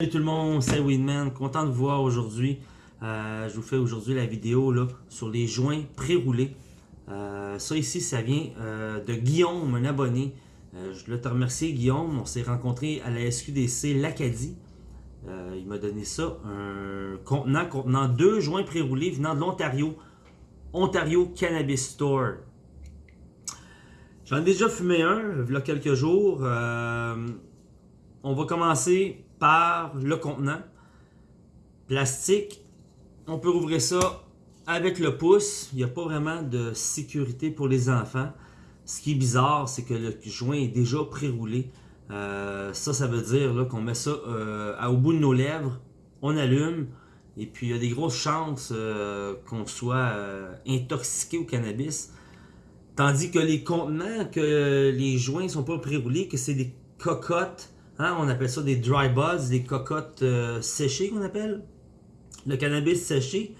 Salut tout le monde, c'est Winman, content de vous voir aujourd'hui. Euh, je vous fais aujourd'hui la vidéo là, sur les joints pré-roulés. Euh, ça ici, ça vient euh, de Guillaume, un abonné. je voulais te remercier Guillaume, on s'est rencontré à la SQDC l'Acadie. il m'a donné ça, un contenant contenant deux joints pré-roulés venant de l'Ontario. Ontario Cannabis Store. J'en ai déjà fumé un, il y a quelques jours. on va commencer par le contenant. Plastique, on peut ouvrir ça avec le pouce. Il n'y a pas vraiment de sécurité pour les enfants. Ce qui est bizarre, c'est que le joint est déjà pré-roulé. Euh, ça, ça veut dire qu'on met ça euh, au bout de nos lèvres, on allume, et puis il y a des grosses chances euh, qu'on soit intoxiqué au cannabis. Tandis que les contenants, que les joints sont pas pré-roulés, que c'est des cocottes Hein, on appelle ça des dry buds, des cocottes euh, séchées qu'on appelle. Le cannabis séché.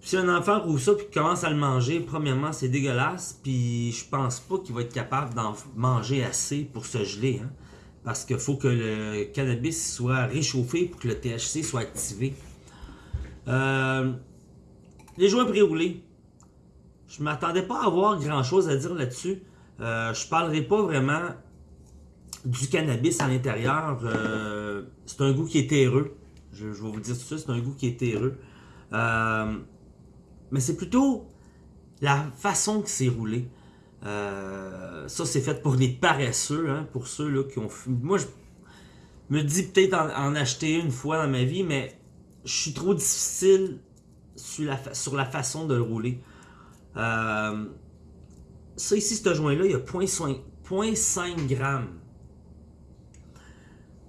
Si un enfant roule ça et commence à le manger, premièrement, c'est dégueulasse. Puis je pense pas qu'il va être capable d'en manger assez pour se geler. Hein. parce qu'il faut que le cannabis soit réchauffé pour que le THC soit activé. Euh, les joints pré-roulés. Je m'attendais pas à avoir grand chose à dire là-dessus. Euh, je parlerai pas vraiment du cannabis à l'intérieur. Euh, c'est un goût qui est terreux. Je, vais vous dire tout ça, c'est un goût qui est terreux. Euh, mais c'est plutôt la façon que c'est roulé. Euh, ça, c'est fait pour les paresseux, hein, pour ceux là, qui ont Moi, je me dis peut-être en, acheter une fois dans ma vie, mais je suis trop difficile sur la, sur la façon de le rouler. ça ici, ce joint-là, il y a 0.5 grammes.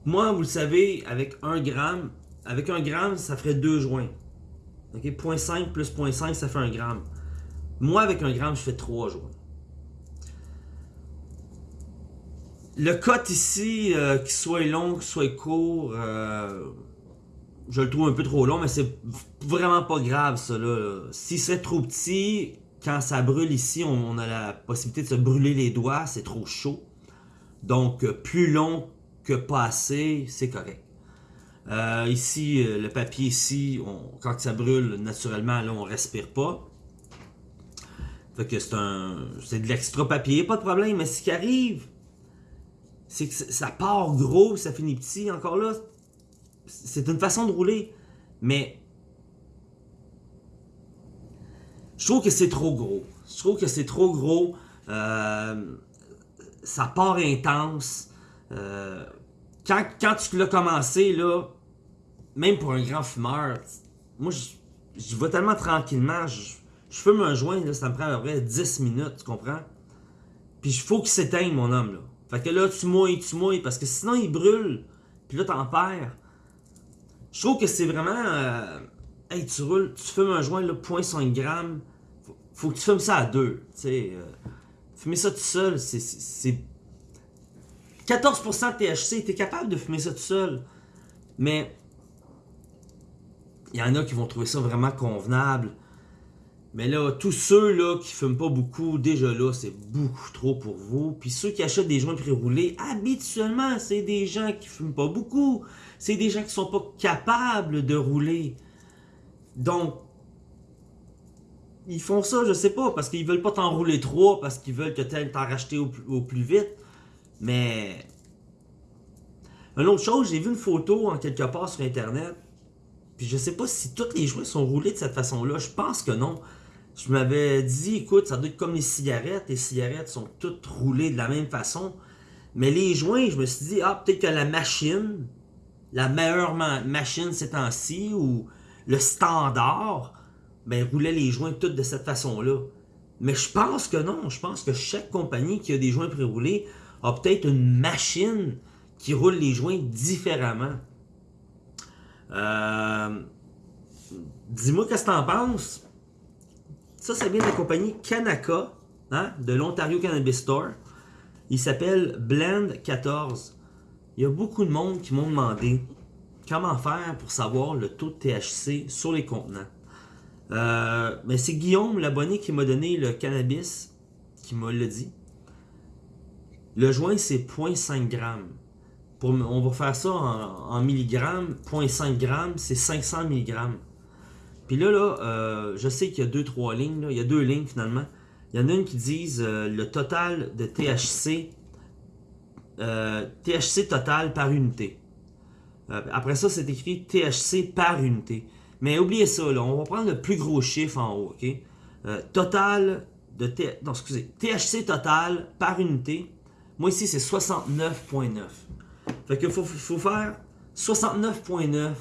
Moi, vous le savez, avec 1 gramme, avec 1 gramme, ça ferait 2 joints. Ok, 0.5 plus 0.5, ça fait 1 gramme. Moi, avec 1 gramme, je fais 3 joints. Le cut ici, euh, qu'il soit long, qu'il soit court, euh, je le trouve un peu trop long, mais c'est vraiment pas grave ça. Là. Si c'est trop petit, quand ça brûle ici, on, a la possibilité de se brûler les doigts, c'est trop chaud. Donc, euh, plus long, que pas assez, c'est correct. Euh, ici, euh, le papier ici, quand ça brûle, naturellement, là, on respire pas. Fait que c'est de l'extra papier, pas de problème. Mais ce qui arrive, c'est que ça part gros, ça finit petit. Encore là, c'est une façon de rouler. Mais je trouve que c'est trop gros. Je trouve que c'est trop gros. Euh, ça part intense. Euh, quand, quand tu l'as commencé, là, même pour un grand fumeur, moi, je, vais tellement tranquillement. Je, fume un joint, là, ça me prend à peu près 10 minutes, tu comprends? Puis il faut qu'il s'éteigne, mon homme, là. Fait que là, tu mouilles, tu mouilles, parce que sinon, il brûle. Puis là, t'en perds. Je trouve que c'est vraiment... Euh, hey, tu roules, tu fumes un joint, là, 0.5 grammes. Faut, faut que tu fumes ça à deux, tu sais. Euh, fumer ça tout seul, c'est 14% de THC, t'es capable de fumer ça tout seul. Mais il y en a qui vont trouver ça vraiment convenable. Mais là, tous ceux là qui fument pas beaucoup, déjà là, c'est beaucoup trop pour vous. Puis ceux qui achètent des joints pré-roulés, habituellement, c'est des gens qui fument pas beaucoup. C'est des gens qui sont pas capables de rouler. Donc, ils font ça, je sais pas, parce qu'ils veulent pas t'en rouler trop, parce qu'ils veulent que t'en racheter au plus vite. Mais. Une autre chose, j'ai vu une photo en quelque part sur Internet. Puis je sais pas si tous les joints sont roulés de cette façon-là. Je pense que non. Je m'avais dit, écoute, ça doit être comme les cigarettes. Les cigarettes sont toutes roulées de la même façon. Mais les joints, je me suis dit, ah, peut-être que la machine, la meilleure machine ces temps-ci, ou le standard, ben, roulait les joints toutes de cette façon-là. Mais je pense que non. Je pense que chaque compagnie qui a des joints pré-roulés a peut-être une machine qui roule les joints différemment. Euh, dis-moi qu'est-ce que t'en penses. Ça, ça vient de la compagnie Kanaka, hein, de l'Ontario Cannabis Store. Il s'appelle Blend 14. Il y a beaucoup de monde qui m'ont demandé comment faire pour savoir le taux de THC sur les contenants. Euh, mais c'est Guillaume, l'abonné, qui m'a donné le cannabis, qui m'a le dit. Le joint, c'est 0.5 g. on va faire ça en, milligrammes. 0.5 grammes, c'est 500 milligrammes. Puis là, là euh, je sais qu'il y a deux, trois lignes. Il y a deux lignes finalement. Il y en a une qui disent euh, le total de THC, euh, THC total par unité. après ça, c'est écrit THC par unité. Mais oubliez ça, là, on va prendre le plus gros chiffre en haut, ok? total de non, excusez, THC total par unité. Moi ici, c'est 69.9. Fait qu'il faut, faire 69.9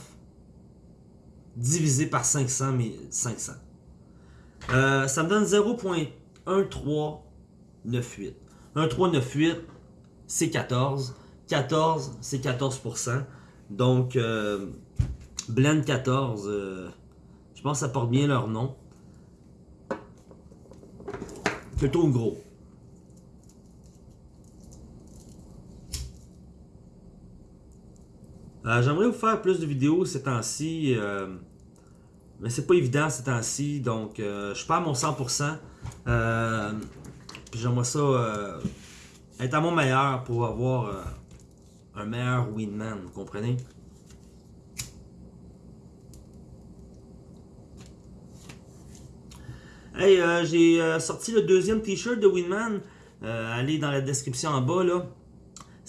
divisé par 500, 500. Euh, ça me donne 0.1398. 1398, c'est 14. 14, c'est 14%. Donc, euh, Blend 14, euh, je pense que ça porte bien leur nom. Plutôt gros. Euh, j'aimerais vous faire plus de vidéos ces temps-ci, euh, mais c'est pas évident ces temps-ci, donc euh, je perds mon 100%. puis j'aimerais ça être à mon meilleur pour avoir un meilleur Winman, vous comprenez? Hey, j'ai sorti le deuxième t-shirt de Winman. allez dans la description en bas là.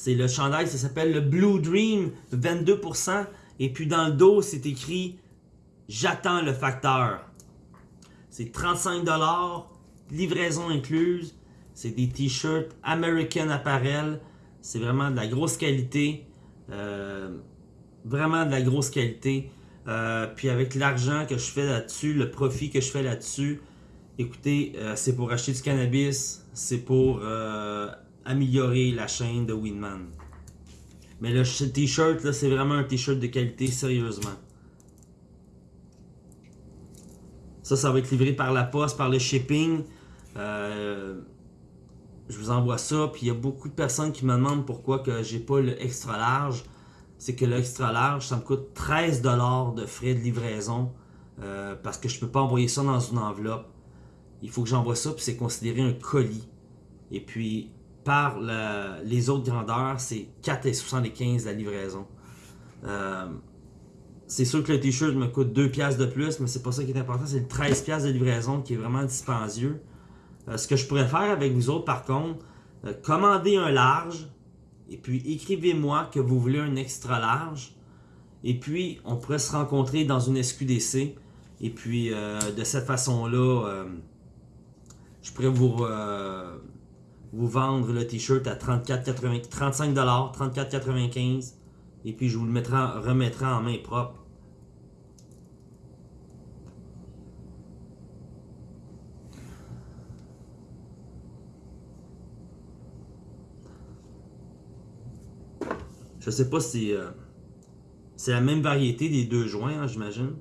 C'est le chandail, ça s'appelle le Blue Dream, 22%. Et puis dans le dos, c'est écrit J'attends le facteur. C'est 35$, livraison incluse. C'est des t-shirts American Apparel. C'est vraiment de la grosse qualité. Euh, vraiment de la grosse qualité. Euh, puis avec l'argent que je fais là-dessus, le profit que je fais là-dessus, écoutez, euh, c'est pour acheter du cannabis, c'est pour améliorer la chaîne de Winman. Mais le t-shirt, là, c'est vraiment un t-shirt de qualité, sérieusement. Ça, ça va être livré par la poste, par le shipping. Euh, je vous envoie ça. Puis il y a beaucoup de personnes qui me demandent pourquoi que j'ai pas le extra large. C'est que le extra large, ça me coûte 13$ de frais de livraison. Euh, parce que je peux pas envoyer ça dans une enveloppe. Il faut que j'envoie ça, puis c'est considéré un colis. Et puis, par les autres grandeurs, c'est 4,75 la livraison. Euh, c'est sûr que le t-shirt me coûte 2 pièces de plus, mais c'est pas ça qui est important, c'est le 13 pièces de livraison qui est vraiment dispendieux. Euh, ce que je pourrais faire avec vous autres par contre, euh, commander un large, et puis écrivez-moi que vous voulez un extra large, et puis on pourrait se rencontrer dans une SQDC, et puis de cette façon-là, je pourrais vous vous vendre le t-shirt à 34, 35 34,95 et puis je vous le mettrai, remettrai en main propre. Je sais pas si euh, c'est la même variété des deux joints, hein, j'imagine.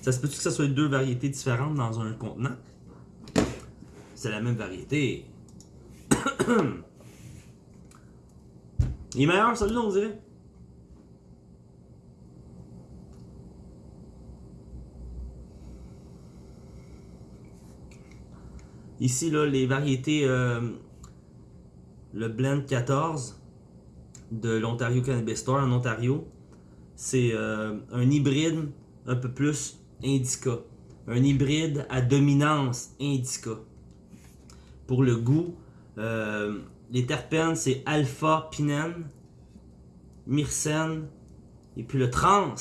Ça se peut-tu que ce soit deux variétés différentes dans un contenant? C'est la même variété. Il est meilleur, celui-là, on dirait. Ici, là, les variétés, euh, le Blend 14 de l'Ontario Cannabis Store en Ontario, c'est euh, un hybride un peu plus indica. Un hybride à dominance indica. Pour le goût, euh, les terpènes, c'est alpha-pinène, myrcène, et puis le trans,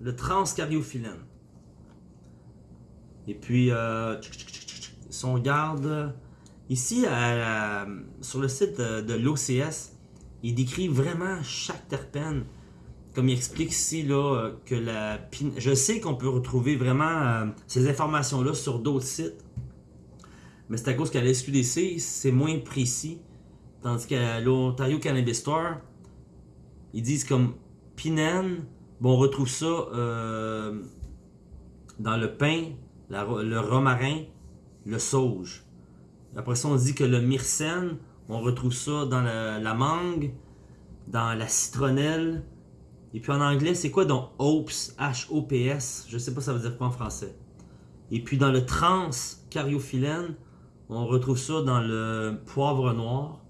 le transcariophyllène. Et puis, euh, si on regarde ici sur le site de, de l'OCS, il décrit vraiment chaque terpène comme il explique ici, là, euh, que la je sais qu'on peut retrouver vraiment euh, ces informations-là sur d'autres sites, mais c'est à cause qu'à la SQDC, c'est moins précis, tandis qu'à l'Ontario Cannabis Store, ils disent comme pinène, bon, on retrouve ça euh, dans le pain, le romarin, le sauge. Après ça, on dit que le myrcène, on retrouve ça dans la mangue, dans la citronnelle, et puis en anglais, c'est quoi donc HOPS, H-O-P-S? Je sais pas ça veut dire quoi en français. Et puis dans le trans cariophyllène, On retrouve ça dans le poivre noir.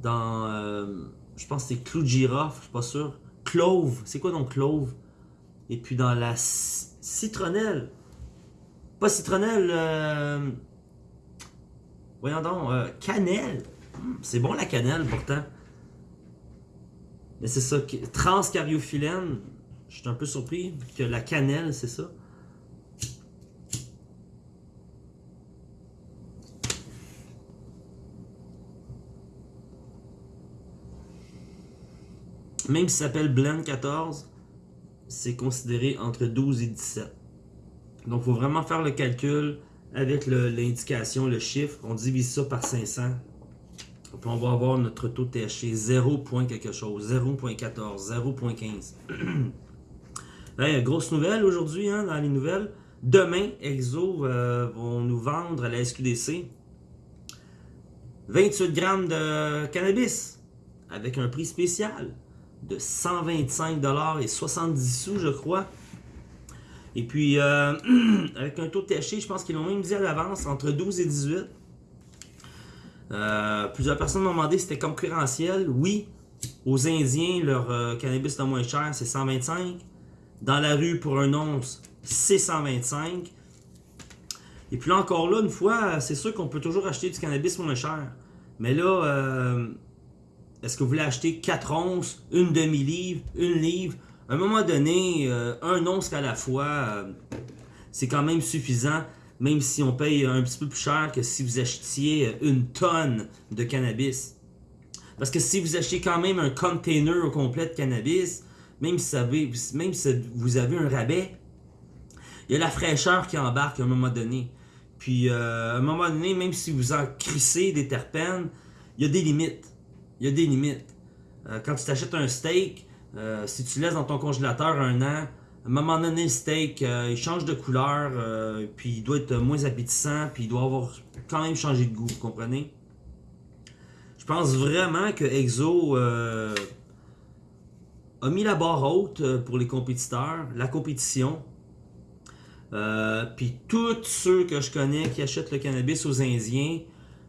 Dans, euh, je pense que c'est clou de girofle, je suis pas sûr. Clove, c'est quoi donc clove? Et puis dans la citronnelle. Pas citronnelle, euh, voyons donc, euh, cannelle. Hmm, c'est bon la cannelle pourtant. Mais c'est ça, transcariophyllène, je suis un peu surpris que la cannelle, c'est ça. Même si ça s'appelle Blend 14, c'est considéré entre 12 et 17. Donc, il faut vraiment faire le calcul avec l'indication, le, chiffre. On divise ça par 500. On va avoir notre taux de THC 0. quelque chose, 0.14, 0.15. hey, grosse nouvelle aujourd'hui hein, dans les nouvelles. Demain, Exo euh, vont nous vendre à la SQDC 28 grammes de cannabis avec un prix spécial de 125$ et 70 sous, je crois. Et puis, euh, avec un taux de THC, je pense qu'ils l'ont même dit à l'avance, entre 12 et 18. Euh, plusieurs personnes m'ont demandé si c'était concurrentiel. Oui, aux Indiens, leur euh, cannabis le moins cher, c'est 125. Dans la rue, pour un once, c'est 125. Et puis encore là, une fois, c'est sûr qu'on peut toujours acheter du cannabis moins cher. Mais là, est-ce que vous voulez acheter 4 onces, une demi-livre, une livre? À un moment donné, euh, un once à la fois, euh, c'est quand même suffisant, même si on paye un petit peu plus cher que si vous achetiez une tonne de cannabis. Parce que si vous achetez quand même un container au complet de cannabis, même si, vous avez un rabais, il y a la fraîcheur qui embarque à un moment donné. Puis euh, à un moment donné, même si vous en crissez des terpènes, il y a des limites il y a des limites. Euh, quand tu t'achètes un steak, euh, si tu laisses dans ton congélateur un an, à un moment donné, le steak, euh, il change de couleur, puis il doit être moins appétissant, puis il doit avoir quand même changé de goût, vous comprenez? Je pense vraiment que Exo a mis la barre haute pour les compétiteurs, la compétition. puis tous ceux que je connais qui achètent le cannabis aux Indiens,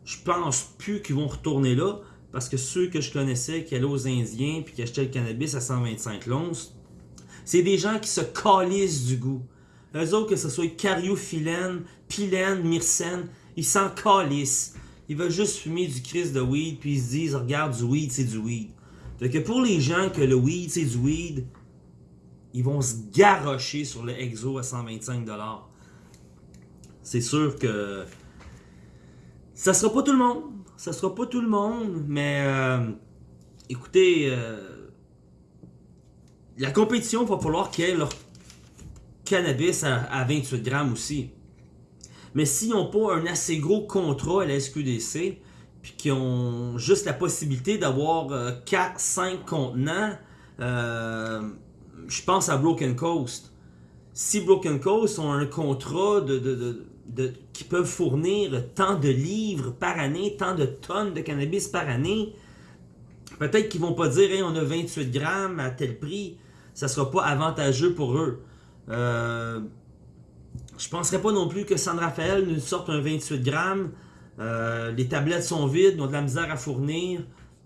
je pense plus qu'ils vont retourner là. Parce que ceux que je connaissais qui allaient aux Indiens puis qui achetaient le cannabis à 125 l'once, c'est des gens qui se calissent du goût. Eux autres, que ce soit cariophyllène, pilène, myrcène, ils s'en calissent. Ils veulent juste fumer du cris de weed puis ils se disent, regarde, du weed, c'est du weed. Fait que pour les gens que le weed, c'est du weed, ils vont se garrocher sur le exo à 125$. C'est sûr que ça sera pas tout le monde ça sera pas tout le monde, mais euh, écoutez, euh, la compétition, va falloir qu'il y ait leur cannabis à, 28 grammes aussi. Mais s'ils n'ont pas un assez gros contrat à la SQDC, puis qu'ils ont juste la possibilité d'avoir 4-5 euh, contenants, je pense à Broken Coast. Si Broken Coast ont un contrat de qui peuvent fournir tant de livres par année, tant de tonnes de cannabis par année, peut-être qu'ils vont pas dire on a 28 grammes à tel prix, ça sera pas avantageux pour eux. Euh, je penserais pas non plus que San Rafael nous sorte un 28 grammes. Euh, les tablettes sont vides, ils ont de la misère à fournir.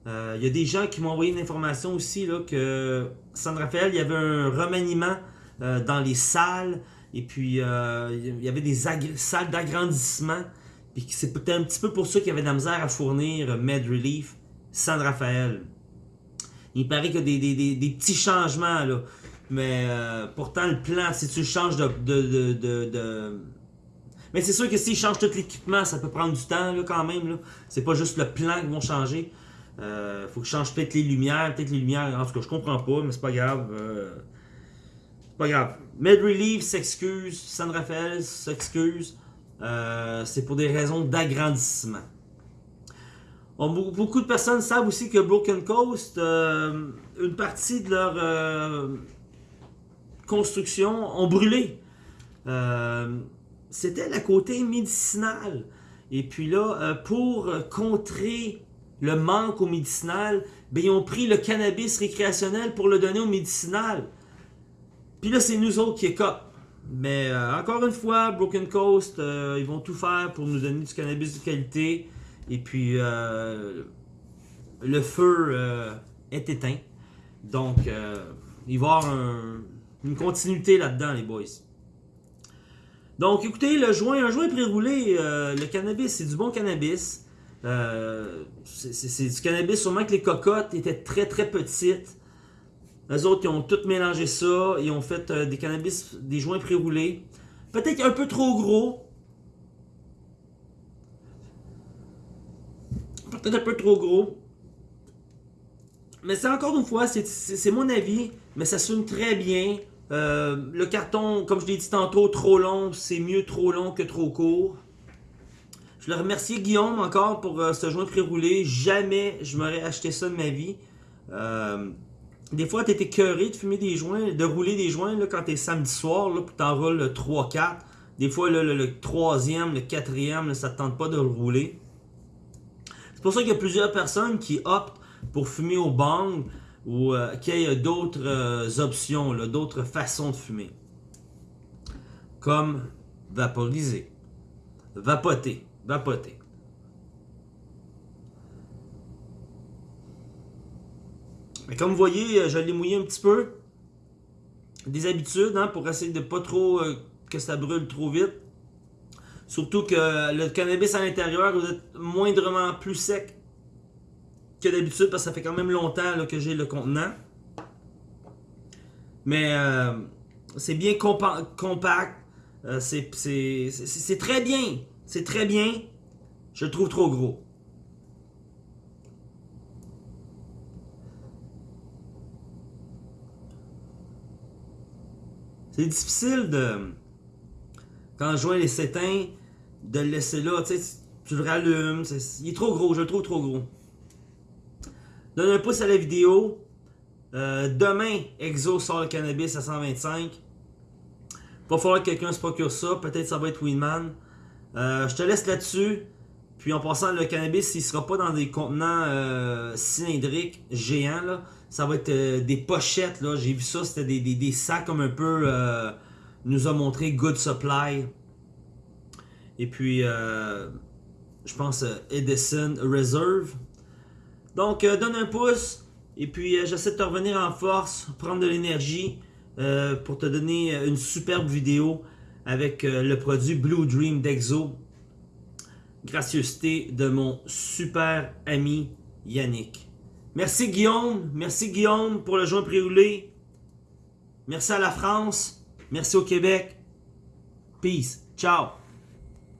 Il euh, y a des gens qui m'ont envoyé une information aussi là, que San Rafael, il y avait un remaniement dans les salles. Et puis, il y avait des salles d'agrandissement. Puis c'est peut-être un petit peu pour ça qu'il y avait de la misère à fournir Med Relief San Rafael. Il paraît qu'il y a des, petits changements, là. Mais euh, pourtant, le plan, si tu changes de... de, Mais c'est sûr que s'ils changent tout l'équipement, ça peut prendre du temps, là, quand même. C'est pas juste le plan qu'ils vont changer. Euh, faut qu'ils changent peut-être les lumières. Peut-être les lumières, en tout cas, je comprends pas, mais c'est pas grave. Pas grave. Med Relief s'excuse, San Rafael s'excuse. Euh, c'est pour des raisons d'agrandissement. Beaucoup de personnes savent aussi que Broken Coast, euh, une partie de leur euh, construction ont brûlé. C'était la côté médicinal. Et puis là, pour contrer le manque au médicinal, ben, ils ont pris le cannabis récréationnel pour le donner au médicinal. Puis là, c'est nous autres qui écopent. Mais encore une fois, Broken Coast, ils vont tout faire pour nous donner du cannabis de qualité. Et puis, le feu est éteint. Donc, il va y avoir une continuité là-dedans, les boys. Donc, écoutez, le joint, un joint pré-roulé, euh, le cannabis, c'est du bon cannabis. Euh, c'est du cannabis, sûrement que les cocottes étaient très très petites. Les autres, ils ont tout mélangé ça. Ils ont fait euh, des cannabis, des joints pré-roulés. Peut-être un peu trop gros. Peut-être un peu trop gros. Mais c'est encore une fois, c'est mon avis, mais ça sonne très bien. Euh, le carton, comme je l'ai dit tantôt, trop long, c'est mieux trop long que trop court. Je voulais remercier Guillaume encore pour euh, ce joint pré-roulé. Jamais je m'aurais acheté ça de ma vie. Euh, des fois, tu étais curé de fumer des joints, de rouler des joints là, quand t'es samedi soir, là, puis t'enroules le 3-4. Des fois, le, le, troisième, le quatrième, ça te tente pas de le rouler. C'est pour ça qu'il y a plusieurs personnes qui optent pour fumer au bang ou euh, qu'il y ait d'autres euh, options, d'autres façons de fumer. Comme vaporiser, vapoter, vapoter. Mais comme vous voyez, euh, je l'ai mouillé un petit peu. Des habitudes hein, pour essayer de pas trop que ça brûle trop vite. Surtout que le cannabis à l'intérieur doit être moindrement plus sec que d'habitude parce que ça fait quand même longtemps que j'ai le contenant. Mais euh, c'est bien compact. Euh, c'est très bien. C'est très bien. Je le trouve trop gros. C'est difficile de... Quand je joins les sétins, de le laisser là. Tu le rallumes. il est trop gros. Je le trouve trop gros. Donne un pouce à la vidéo. Euh, demain, Exo sort le cannabis à 125. Va falloir que quelqu'un se procure ça. Peut-être ça va être Winman. Euh, je te laisse là-dessus. Puis en passant, le cannabis, il sera pas dans des contenants euh, cylindriques géants. Ça va être des pochettes. J'ai vu ça, c'était des, sacs comme un peu... nous a montré Good Supply. Et puis, je pense Edison Reserve. Donc, euh, donne un pouce. Et puis, euh, j'essaie de te revenir en force, prendre de l'énergie euh, pour te donner une superbe vidéo avec le produit Blue Dream d'Exo. Gracieuseté de mon super ami Yannick. Merci Guillaume. Merci Guillaume pour le joint préroulé. Merci à la France. Merci au Québec. Peace. Ciao.